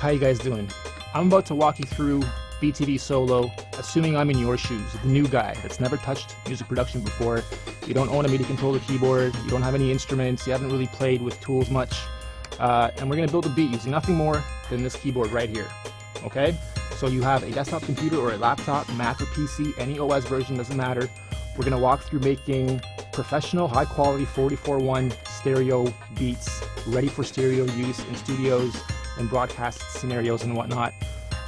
How you guys doing? I'm about to walk you through BTV Solo, assuming I'm in your shoes, the new guy that's never touched music production before. You don't own a MIDI controller keyboard, you don't have any instruments, you haven't really played with tools much. Uh, and we're gonna build a beat using nothing more than this keyboard right here, okay? So you have a desktop computer or a laptop, Mac or PC, any OS version, doesn't matter. We're gonna walk through making professional, high quality 44.1 stereo beats, ready for stereo use in studios, and broadcast scenarios and whatnot.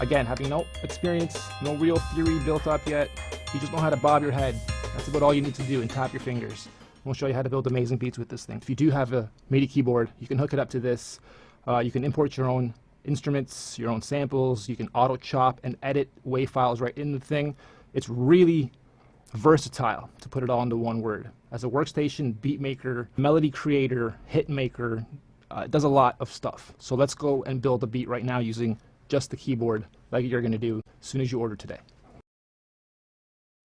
Again, having no experience, no real theory built up yet, you just know how to bob your head. That's about all you need to do and tap your fingers. We'll show you how to build amazing beats with this thing. If you do have a MIDI keyboard, you can hook it up to this. Uh, you can import your own instruments, your own samples. You can auto chop and edit WAV files right in the thing. It's really versatile, to put it all into one word. As a workstation, beat maker, melody creator, hit maker, uh, it does a lot of stuff. So let's go and build a beat right now using just the keyboard like you're going to do as soon as you order today.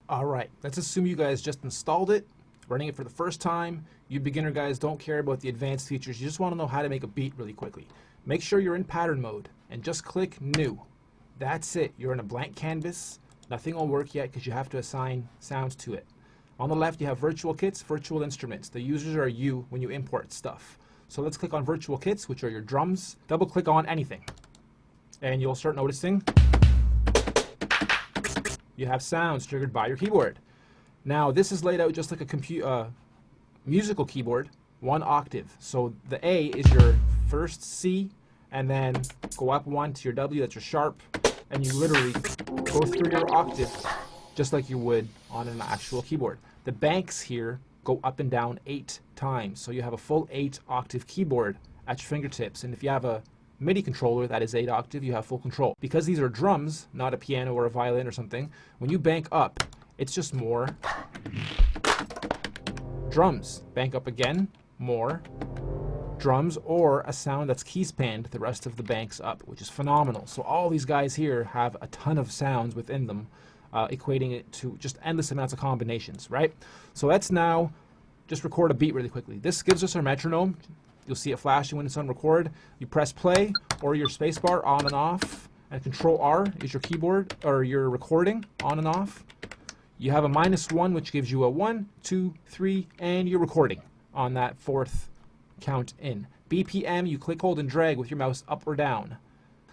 All right, let's assume you guys just installed it, running it for the first time. You beginner guys don't care about the advanced features. You just want to know how to make a beat really quickly. Make sure you're in pattern mode and just click new. That's it. You're in a blank canvas. Nothing will work yet because you have to assign sounds to it. On the left, you have virtual kits, virtual instruments. The users are you when you import stuff. So let's click on virtual kits, which are your drums. Double click on anything. And you'll start noticing you have sounds triggered by your keyboard. Now this is laid out just like a uh, musical keyboard, one octave. So the A is your first C, and then go up one to your W, that's your sharp, and you literally go through your octave just like you would on an actual keyboard. The banks here go up and down eight times. So you have a full eight octave keyboard at your fingertips. And if you have a MIDI controller that is eight octave, you have full control. Because these are drums, not a piano or a violin or something, when you bank up, it's just more drums. Bank up again, more drums, or a sound that's key spanned the rest of the banks up, which is phenomenal. So all these guys here have a ton of sounds within them uh, equating it to just endless amounts of combinations, right? So let's now just record a beat really quickly. This gives us our metronome. You'll see it flashing when it's on record. You press play or your spacebar on and off, and Control R is your keyboard or your recording on and off. You have a minus one, which gives you a one, two, three, and you're recording on that fourth count in. BPM, you click, hold, and drag with your mouse up or down.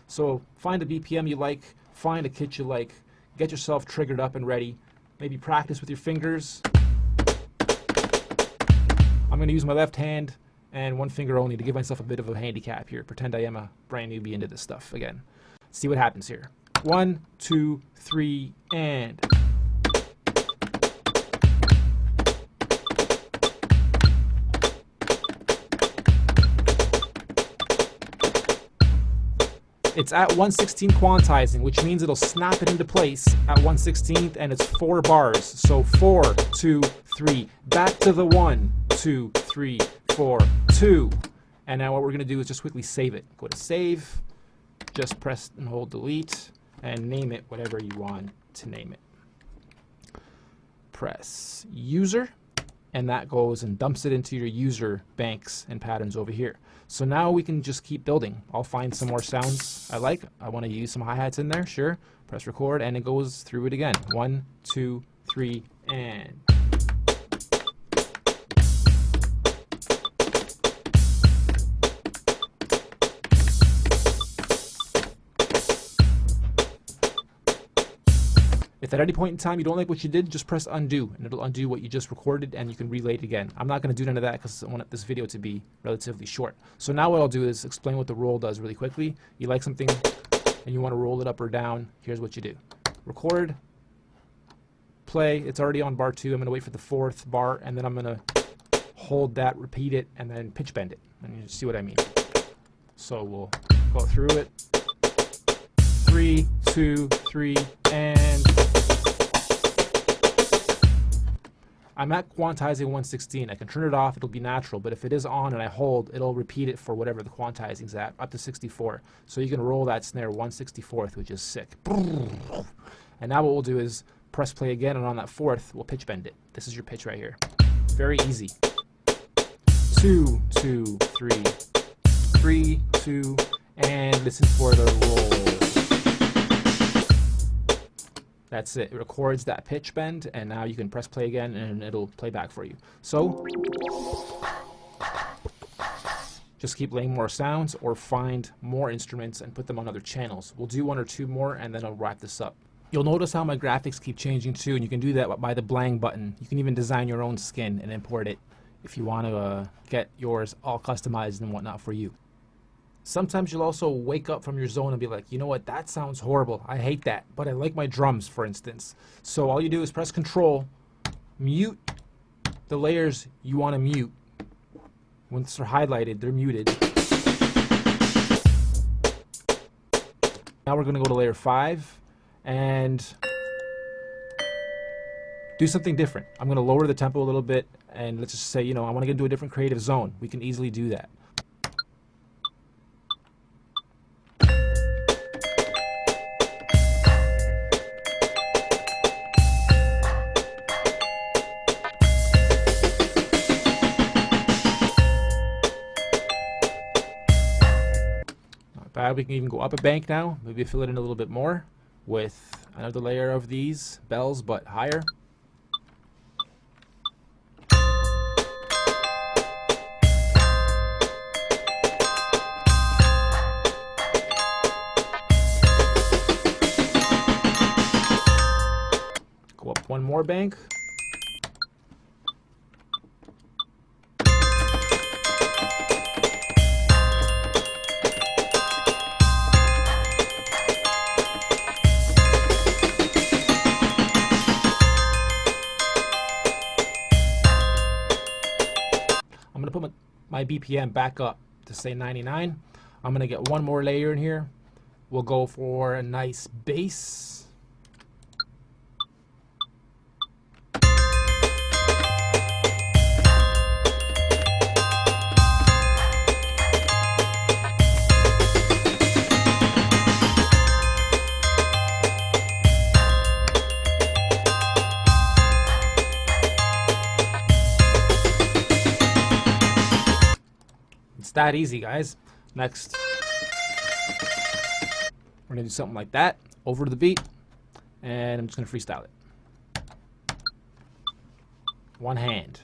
So find a BPM you like, find a kit you like, get yourself triggered up and ready. Maybe practice with your fingers. I'm going to use my left hand and one finger only to give myself a bit of a handicap here. Pretend I am a brand newbie into this stuff again. See what happens here. One, two, three, and... It's at 116 quantizing, which means it'll snap it into place at 116th, and it's four bars. So four, two, three, back to the one, two, three, four, two. And now what we're gonna do is just quickly save it. Go to save, just press and hold delete, and name it whatever you want to name it. Press user, and that goes and dumps it into your user banks and patterns over here. So now we can just keep building. I'll find some more sounds I like. I want to use some hi-hats in there, sure. Press record and it goes through it again. One, two, three, and... If at any point in time you don't like what you did, just press undo, and it'll undo what you just recorded, and you can relay it again. I'm not going to do none of that because I want this video to be relatively short. So now what I'll do is explain what the roll does really quickly. You like something and you want to roll it up or down, here's what you do. Record, play, it's already on bar two. I'm going to wait for the fourth bar, and then I'm going to hold that, repeat it, and then pitch bend it. And you see what I mean. So we'll go through it. Three, two, three, and I'm at quantizing 116. I can turn it off, it'll be natural, but if it is on and I hold, it'll repeat it for whatever the quantizing's at, up to 64. So you can roll that snare 164th, which is sick. And now what we'll do is press play again, and on that fourth, we'll pitch bend it. This is your pitch right here. Very easy. Two, two, three, three, two, and listen for the roll. That's it. It records that pitch bend, and now you can press play again, and it'll play back for you. So, just keep laying more sounds or find more instruments and put them on other channels. We'll do one or two more, and then I'll wrap this up. You'll notice how my graphics keep changing too, and you can do that by the blang button. You can even design your own skin and import it if you want to uh, get yours all customized and whatnot for you. Sometimes you'll also wake up from your zone and be like, you know what, that sounds horrible. I hate that, but I like my drums, for instance. So all you do is press Control, mute the layers you want to mute. Once they're highlighted, they're muted. Now we're going to go to layer 5 and do something different. I'm going to lower the tempo a little bit and let's just say, you know, I want to get into a different creative zone. We can easily do that. We can even go up a bank now. Maybe fill it in a little bit more with another layer of these bells, but higher. Go up one more bank. My, BPM back up to say 99. I'm gonna get one more layer in here. We'll go for a nice bass. That easy, guys. Next, we're gonna do something like that, over to the beat, and I'm just gonna freestyle it. One hand.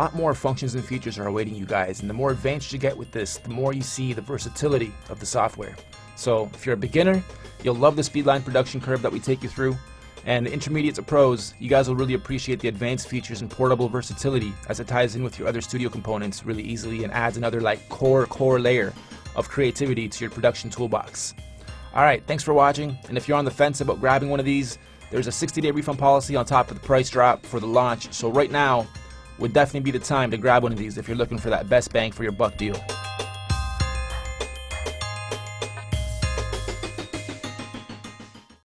Lot more functions and features are awaiting you guys, and the more advanced you get with this, the more you see the versatility of the software. So if you're a beginner, you'll love the Speedline production curve that we take you through, and the intermediate to pros, you guys will really appreciate the advanced features and portable versatility as it ties in with your other studio components really easily and adds another like core core layer of creativity to your production toolbox. Alright, thanks for watching, and if you're on the fence about grabbing one of these, there's a 60 day refund policy on top of the price drop for the launch, so right now would definitely be the time to grab one of these if you're looking for that best bang for your buck deal.